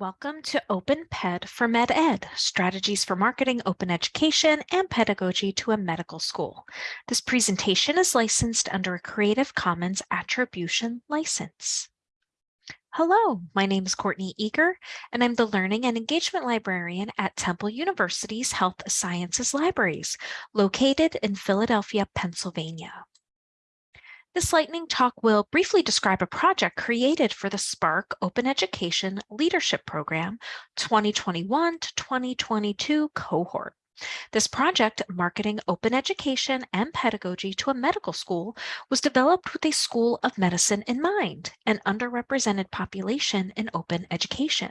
Welcome to OpenPed for MedEd, strategies for marketing open education and pedagogy to a medical school. This presentation is licensed under a Creative Commons Attribution license. Hello, my name is Courtney Eager, and I'm the Learning and Engagement Librarian at Temple University's Health Sciences Libraries, located in Philadelphia, Pennsylvania. This lightning talk will briefly describe a project created for the SPARC Open Education Leadership Program 2021 to 2022 cohort. This project, Marketing Open Education and Pedagogy to a Medical School, was developed with a School of Medicine in mind, an underrepresented population in open education.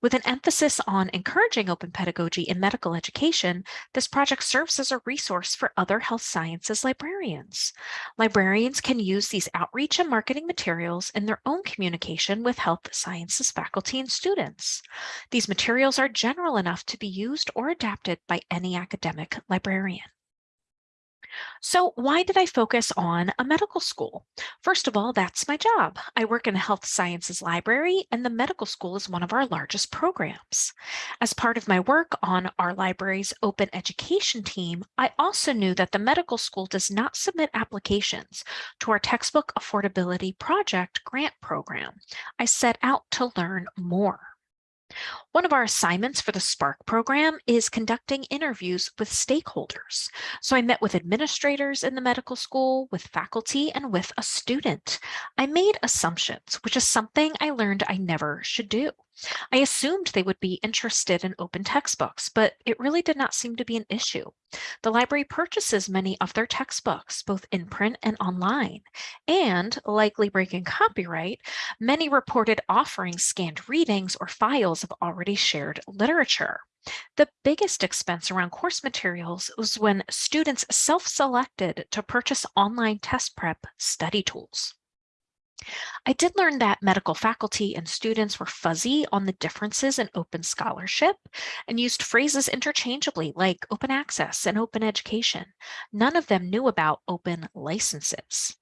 With an emphasis on encouraging open pedagogy in medical education, this project serves as a resource for other health sciences librarians. Librarians can use these outreach and marketing materials in their own communication with health sciences faculty and students. These materials are general enough to be used or adapted by any academic librarian. So why did I focus on a medical school? First of all, that's my job. I work in a health sciences library and the medical school is one of our largest programs. As part of my work on our library's open education team, I also knew that the medical school does not submit applications to our textbook affordability project grant program. I set out to learn more. One of our assignments for the SPARC program is conducting interviews with stakeholders. So I met with administrators in the medical school, with faculty, and with a student. I made assumptions, which is something I learned I never should do. I assumed they would be interested in open textbooks, but it really did not seem to be an issue. The library purchases many of their textbooks, both in print and online, and likely breaking copyright, many reported offering scanned readings or files of already shared literature. The biggest expense around course materials was when students self-selected to purchase online test prep study tools. I did learn that medical faculty and students were fuzzy on the differences in open scholarship and used phrases interchangeably like open access and open education. None of them knew about open licenses.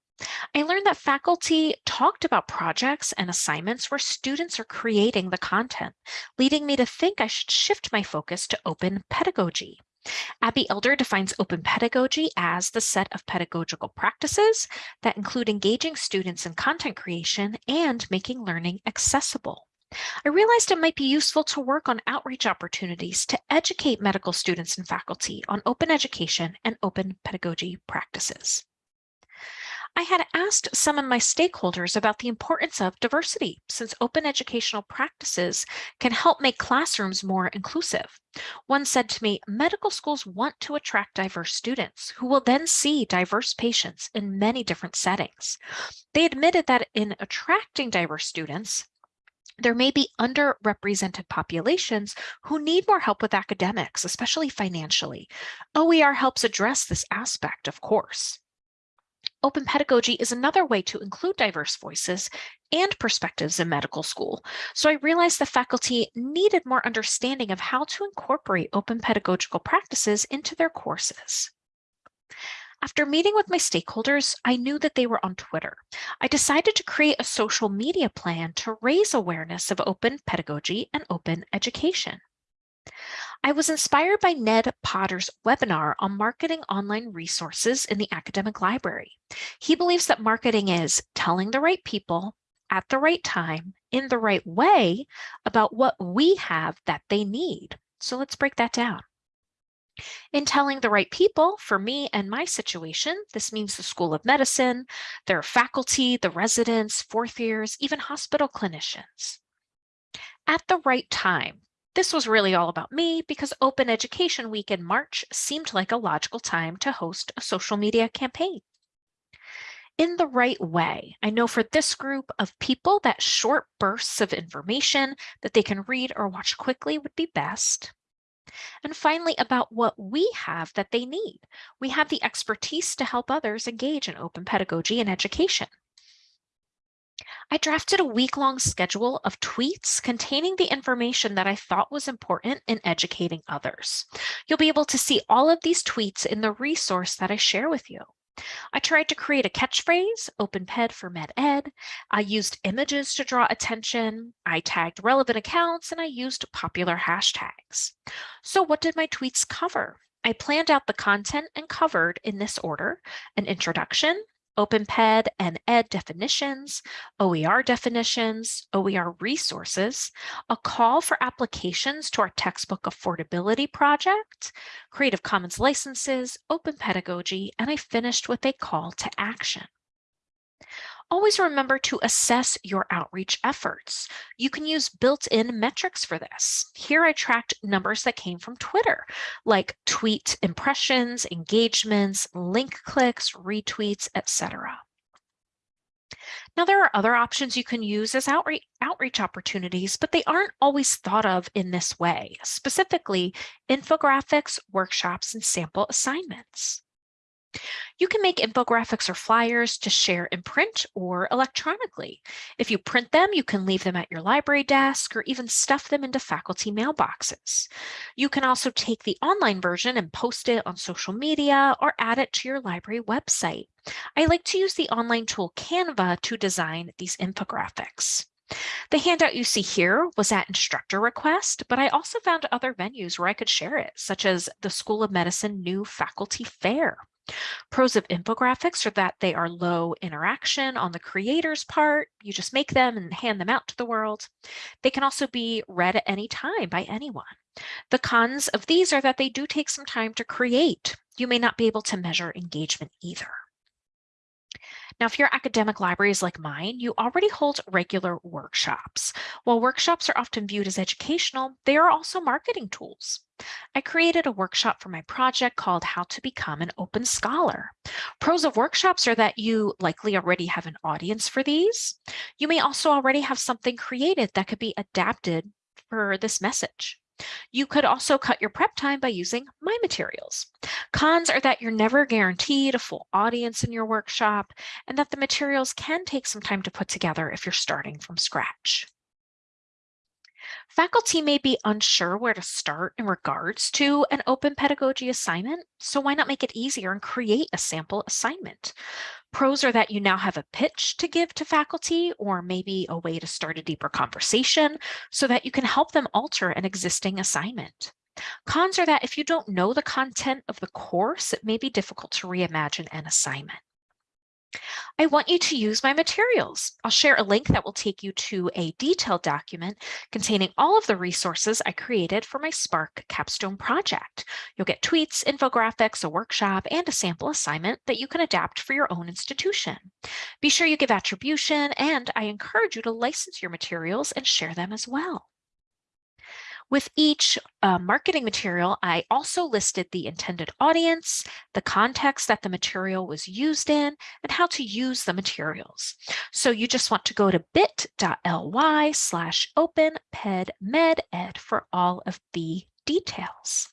I learned that faculty talked about projects and assignments where students are creating the content, leading me to think I should shift my focus to open pedagogy. Abbey Elder defines open pedagogy as the set of pedagogical practices that include engaging students in content creation and making learning accessible. I realized it might be useful to work on outreach opportunities to educate medical students and faculty on open education and open pedagogy practices. I had asked some of my stakeholders about the importance of diversity, since open educational practices can help make classrooms more inclusive. One said to me, medical schools want to attract diverse students who will then see diverse patients in many different settings. They admitted that in attracting diverse students, there may be underrepresented populations who need more help with academics, especially financially. OER helps address this aspect, of course. Open pedagogy is another way to include diverse voices and perspectives in medical school. So I realized the faculty needed more understanding of how to incorporate open pedagogical practices into their courses. After meeting with my stakeholders, I knew that they were on Twitter. I decided to create a social media plan to raise awareness of open pedagogy and open education. I was inspired by Ned Potter's webinar on marketing online resources in the academic library. He believes that marketing is telling the right people at the right time in the right way about what we have that they need. So let's break that down. In telling the right people, for me and my situation, this means the School of Medicine, their faculty, the residents, fourth years, even hospital clinicians. At the right time, this was really all about me because Open Education Week in March seemed like a logical time to host a social media campaign. In the right way, I know for this group of people that short bursts of information that they can read or watch quickly would be best. And finally, about what we have that they need. We have the expertise to help others engage in open pedagogy and education. I drafted a week-long schedule of tweets containing the information that I thought was important in educating others. You'll be able to see all of these tweets in the resource that I share with you. I tried to create a catchphrase, OpenPed for MedEd. I used images to draw attention. I tagged relevant accounts and I used popular hashtags. So what did my tweets cover? I planned out the content and covered in this order, an introduction, OpenPed and ED definitions, OER definitions, OER resources, a call for applications to our textbook affordability project, Creative Commons licenses, open pedagogy, and I finished with a call to action. Always remember to assess your outreach efforts. You can use built-in metrics for this. Here I tracked numbers that came from Twitter, like tweet impressions, engagements, link clicks, retweets, etc. Now, there are other options you can use as outreach, outreach opportunities, but they aren't always thought of in this way, specifically infographics, workshops, and sample assignments. You can make infographics or flyers to share in print or electronically. If you print them, you can leave them at your library desk or even stuff them into faculty mailboxes. You can also take the online version and post it on social media or add it to your library website. I like to use the online tool Canva to design these infographics. The handout you see here was at instructor request, but I also found other venues where I could share it, such as the School of Medicine new faculty fair. Pros of infographics are that they are low interaction on the creator's part. You just make them and hand them out to the world. They can also be read at any time by anyone. The cons of these are that they do take some time to create. You may not be able to measure engagement either. Now, if your academic library is like mine, you already hold regular workshops. While workshops are often viewed as educational, they are also marketing tools. I created a workshop for my project called How to Become an Open Scholar. Pros of workshops are that you likely already have an audience for these. You may also already have something created that could be adapted for this message. You could also cut your prep time by using my materials. Cons are that you're never guaranteed a full audience in your workshop and that the materials can take some time to put together if you're starting from scratch. Faculty may be unsure where to start in regards to an open pedagogy assignment, so why not make it easier and create a sample assignment? Pros are that you now have a pitch to give to faculty or maybe a way to start a deeper conversation so that you can help them alter an existing assignment. Cons are that if you don't know the content of the course, it may be difficult to reimagine an assignment. I want you to use my materials. I'll share a link that will take you to a detailed document containing all of the resources I created for my SPARC capstone project. You'll get tweets, infographics, a workshop, and a sample assignment that you can adapt for your own institution. Be sure you give attribution, and I encourage you to license your materials and share them as well. With each uh, marketing material, I also listed the intended audience, the context that the material was used in, and how to use the materials. So you just want to go to bit.ly slash openpedmeded for all of the details.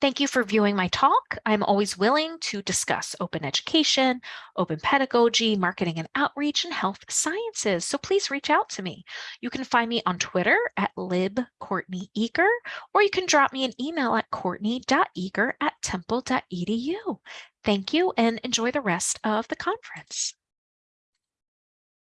Thank you for viewing my talk. I'm always willing to discuss open education, open pedagogy, marketing and outreach, and health sciences. So please reach out to me. You can find me on Twitter at libcourtneyeager, or you can drop me an email at courtney.eager at temple.edu. Thank you and enjoy the rest of the conference.